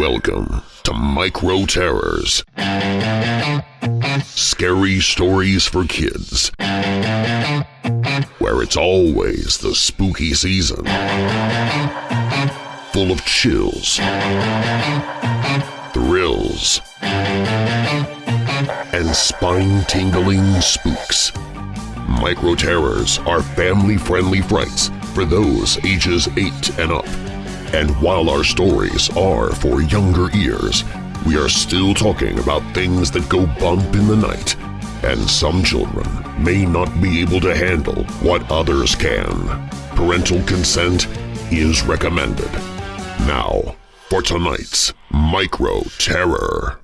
Welcome to Micro Terrors. Scary stories for kids. Where it's always the spooky season. Full of chills, thrills, and spine-tingling spooks. Micro Terrors are family-friendly frights for those ages 8 and up. And while our stories are for younger ears, we are still talking about things that go bump in the night, and some children may not be able to handle what others can. Parental consent is recommended. Now, for tonight's Micro Terror.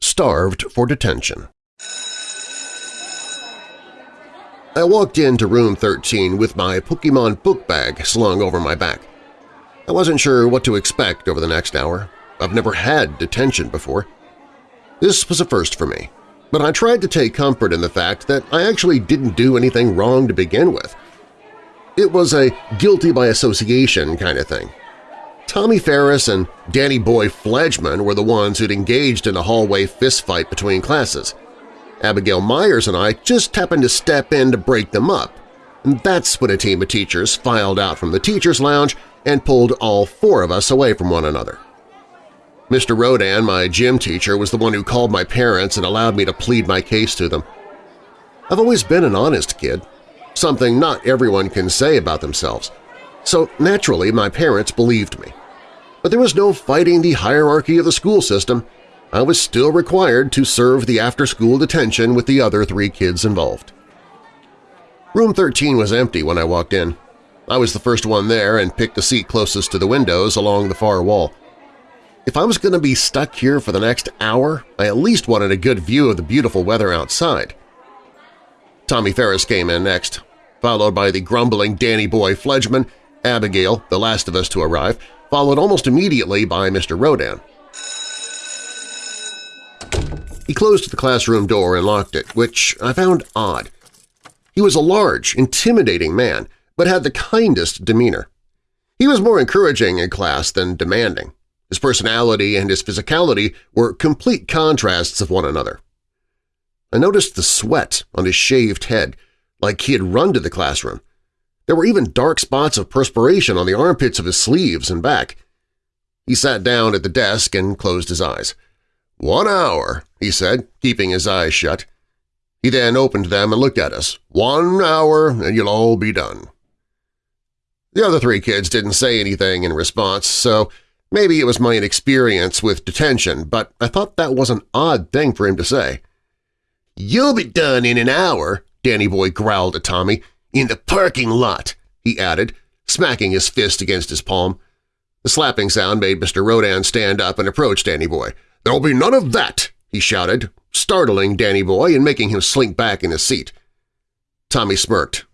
Starved for detention I walked into room 13 with my Pokemon book bag slung over my back. I wasn't sure what to expect over the next hour. I've never had detention before. This was a first for me, but I tried to take comfort in the fact that I actually didn't do anything wrong to begin with. It was a guilty by association kind of thing. Tommy Ferris and Danny Boy Fledgman were the ones who'd engaged in a hallway fistfight between classes. Abigail Myers and I just happened to step in to break them up, and that's when a team of teachers filed out from the teacher's lounge and pulled all four of us away from one another. Mr. Rodan, my gym teacher, was the one who called my parents and allowed me to plead my case to them. I've always been an honest kid, something not everyone can say about themselves, so naturally my parents believed me. But there was no fighting the hierarchy of the school system, I was still required to serve the after-school detention with the other three kids involved. Room 13 was empty when I walked in. I was the first one there and picked the seat closest to the windows along the far wall. If I was going to be stuck here for the next hour, I at least wanted a good view of the beautiful weather outside. Tommy Ferris came in next, followed by the grumbling Danny Boy Fledgman, Abigail, the last of us to arrive, followed almost immediately by Mr. Rodan. He closed the classroom door and locked it, which I found odd. He was a large, intimidating man, but had the kindest demeanor. He was more encouraging in class than demanding. His personality and his physicality were complete contrasts of one another. I noticed the sweat on his shaved head, like he had run to the classroom. There were even dark spots of perspiration on the armpits of his sleeves and back. He sat down at the desk and closed his eyes. "'One hour,' he said, keeping his eyes shut. He then opened them and looked at us. "'One hour and you'll all be done.' The other three kids didn't say anything in response, so maybe it was my inexperience with detention, but I thought that was an odd thing for him to say. "'You'll be done in an hour,' Danny Boy growled at Tommy. "'In the parking lot,' he added, smacking his fist against his palm. The slapping sound made Mr. Rodan stand up and approach Danny Boy. "'There'll be none of that!' He shouted, startling Danny Boy and making him slink back in his seat. Tommy smirked.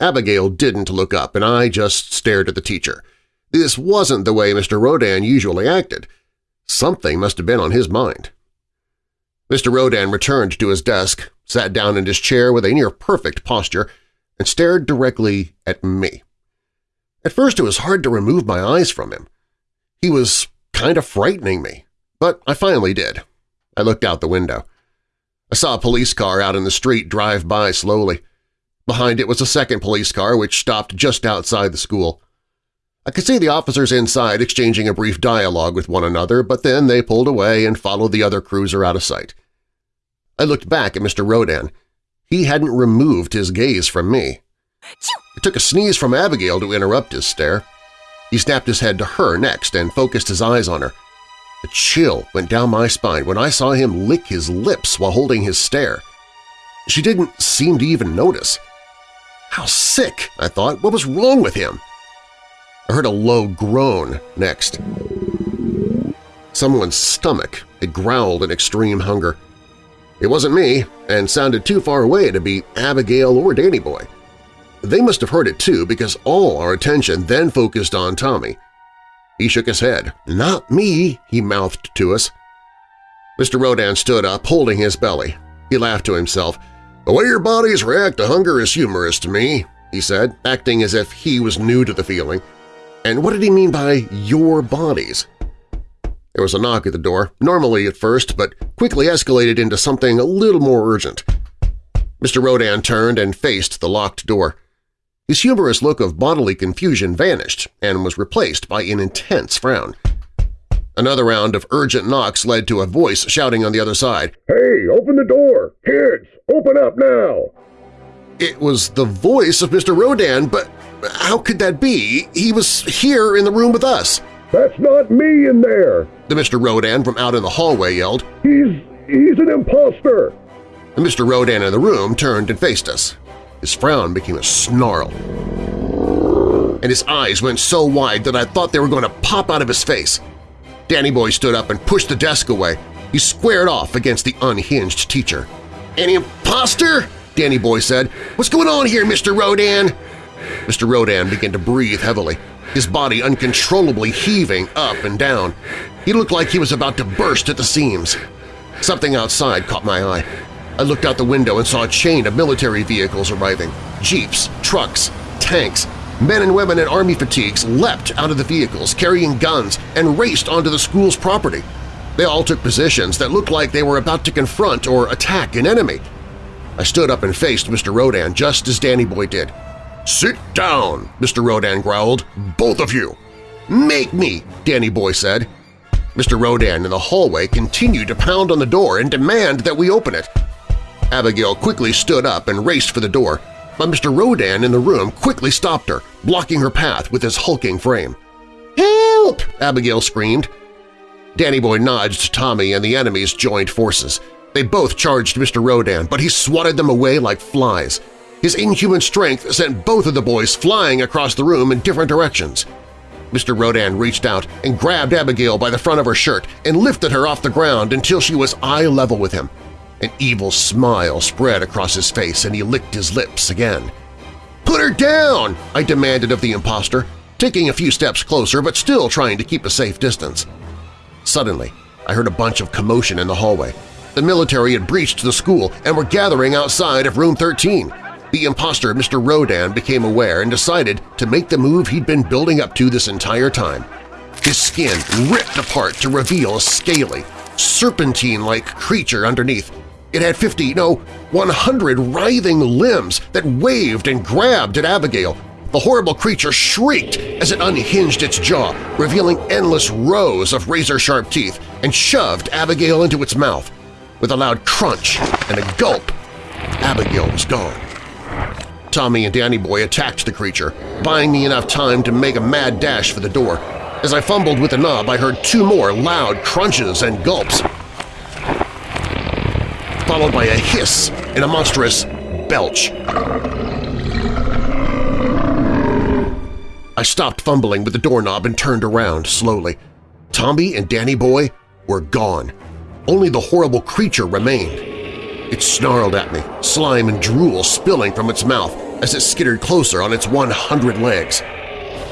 Abigail didn't look up, and I just stared at the teacher. This wasn't the way Mr. Rodan usually acted. Something must have been on his mind. Mr. Rodan returned to his desk, sat down in his chair with a near-perfect posture, and stared directly at me. At first it was hard to remove my eyes from him. He was kind of frightening me. But I finally did. I looked out the window. I saw a police car out in the street drive by slowly. Behind it was a second police car which stopped just outside the school. I could see the officers inside exchanging a brief dialogue with one another, but then they pulled away and followed the other cruiser out of sight. I looked back at Mr. Rodan. He hadn't removed his gaze from me. It took a sneeze from Abigail to interrupt his stare. He snapped his head to her next and focused his eyes on her. A chill went down my spine when I saw him lick his lips while holding his stare. She didn't seem to even notice. How sick, I thought. What was wrong with him? I heard a low groan next. Someone's stomach had growled in extreme hunger. It wasn't me, and sounded too far away to be Abigail or Danny Boy. They must have heard it too because all our attention then focused on Tommy. He shook his head. "'Not me,' he mouthed to us. Mr. Rodan stood up, holding his belly. He laughed to himself. "'The way your bodies react to hunger is humorous to me,' he said, acting as if he was new to the feeling. And what did he mean by your bodies? There was a knock at the door, normally at first, but quickly escalated into something a little more urgent. Mr. Rodan turned and faced the locked door. His humorous look of bodily confusion vanished and was replaced by an intense frown. Another round of urgent knocks led to a voice shouting on the other side, Hey, open the door! Kids, open up now! It was the voice of Mr. Rodan, but how could that be? He was here in the room with us. That's not me in there! The Mr. Rodan from out in the hallway yelled. He's… he's an impostor! The Mr. Rodan in the room turned and faced us. His frown became a snarl, and his eyes went so wide that I thought they were going to pop out of his face. Danny Boy stood up and pushed the desk away. He squared off against the unhinged teacher. An imposter? Danny Boy said. What's going on here, Mr. Rodan? Mr. Rodan began to breathe heavily, his body uncontrollably heaving up and down. He looked like he was about to burst at the seams. Something outside caught my eye. I looked out the window and saw a chain of military vehicles arriving. Jeeps, trucks, tanks, Men and women in army fatigues leapt out of the vehicles carrying guns and raced onto the school's property. They all took positions that looked like they were about to confront or attack an enemy. I stood up and faced Mr. Rodan just as Danny Boy did. "'Sit down!' Mr. Rodan growled. "'Both of you!' "'Make me!' Danny Boy said. Mr. Rodan in the hallway continued to pound on the door and demand that we open it. Abigail quickly stood up and raced for the door, but Mr. Rodan in the room quickly stopped her, blocking her path with his hulking frame. "'Help!' Abigail screamed. Danny Boy nudged Tommy and the enemies joined forces. They both charged Mr. Rodan, but he swatted them away like flies. His inhuman strength sent both of the boys flying across the room in different directions. Mr. Rodan reached out and grabbed Abigail by the front of her shirt and lifted her off the ground until she was eye level with him. An evil smile spread across his face and he licked his lips again. "'Put her down!' I demanded of the impostor, taking a few steps closer but still trying to keep a safe distance. Suddenly, I heard a bunch of commotion in the hallway. The military had breached the school and were gathering outside of Room 13. The impostor, Mr. Rodan, became aware and decided to make the move he'd been building up to this entire time. His skin ripped apart to reveal a scaly, serpentine-like creature underneath, it had 50, no, 100 writhing limbs that waved and grabbed at Abigail. The horrible creature shrieked as it unhinged its jaw, revealing endless rows of razor-sharp teeth, and shoved Abigail into its mouth. With a loud crunch and a gulp, Abigail was gone. Tommy and Danny Boy attacked the creature, buying me enough time to make a mad dash for the door. As I fumbled with the knob, I heard two more loud crunches and gulps followed by a hiss and a monstrous belch. I stopped fumbling with the doorknob and turned around slowly. Tommy and Danny Boy were gone. Only the horrible creature remained. It snarled at me, slime and drool spilling from its mouth as it skittered closer on its 100 legs.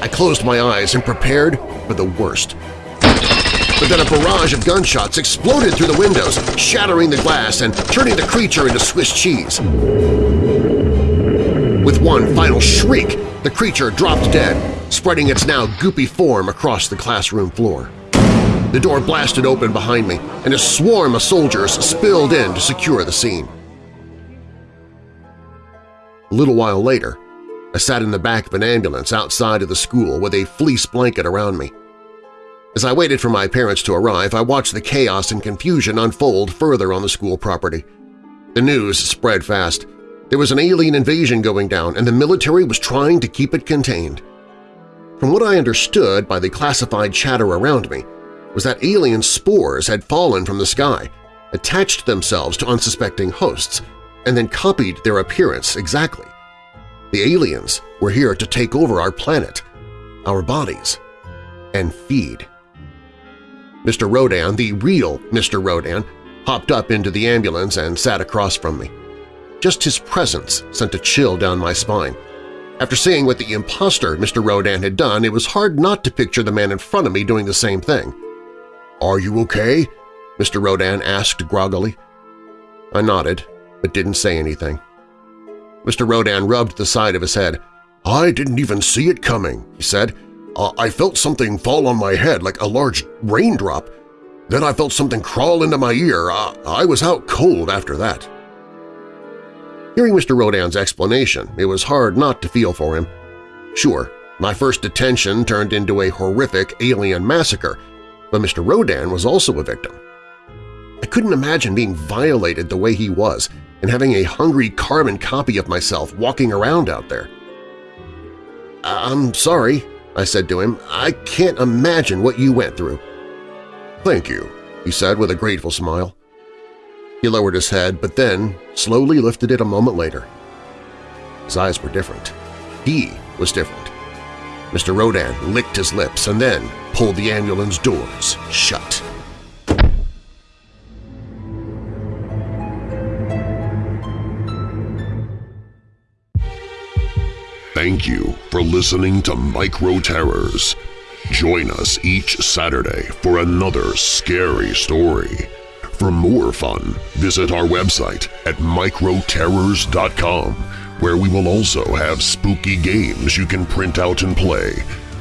I closed my eyes and prepared for the worst but then a barrage of gunshots exploded through the windows, shattering the glass and turning the creature into Swiss cheese. With one final shriek, the creature dropped dead, spreading its now goopy form across the classroom floor. The door blasted open behind me, and a swarm of soldiers spilled in to secure the scene. A little while later, I sat in the back of an ambulance outside of the school with a fleece blanket around me. As I waited for my parents to arrive, I watched the chaos and confusion unfold further on the school property. The news spread fast. There was an alien invasion going down, and the military was trying to keep it contained. From what I understood by the classified chatter around me was that alien spores had fallen from the sky, attached themselves to unsuspecting hosts, and then copied their appearance exactly. The aliens were here to take over our planet, our bodies, and feed. Mr. Rodan, the real Mr. Rodan, hopped up into the ambulance and sat across from me. Just his presence sent a chill down my spine. After seeing what the impostor Mr. Rodan had done, it was hard not to picture the man in front of me doing the same thing. "'Are you okay?' Mr. Rodan asked groggily. I nodded, but didn't say anything. Mr. Rodan rubbed the side of his head, I didn't even see it coming, he said. Uh, I felt something fall on my head like a large raindrop. Then I felt something crawl into my ear. Uh, I was out cold after that. Hearing Mr. Rodan's explanation, it was hard not to feel for him. Sure, my first detention turned into a horrific alien massacre, but Mr. Rodan was also a victim. I couldn't imagine being violated the way he was and having a hungry carbon copy of myself walking around out there. I'm sorry, I said to him. I can't imagine what you went through. Thank you, he said with a grateful smile. He lowered his head, but then slowly lifted it a moment later. His eyes were different. He was different. Mr. Rodan licked his lips and then pulled the ambulance doors shut. Thank you for listening to Micro Terrors. Join us each Saturday for another scary story. For more fun, visit our website at microterrors.com, where we will also have spooky games you can print out and play,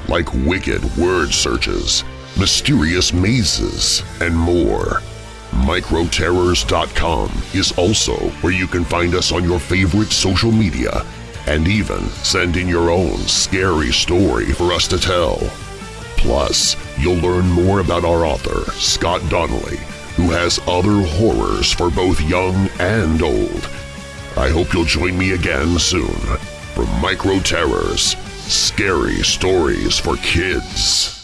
like wicked word searches, mysterious mazes, and more. Microterrors.com is also where you can find us on your favorite social media and even send in your own scary story for us to tell. Plus, you'll learn more about our author, Scott Donnelly, who has other horrors for both young and old. I hope you'll join me again soon for Micro Terrors, Scary Stories for Kids.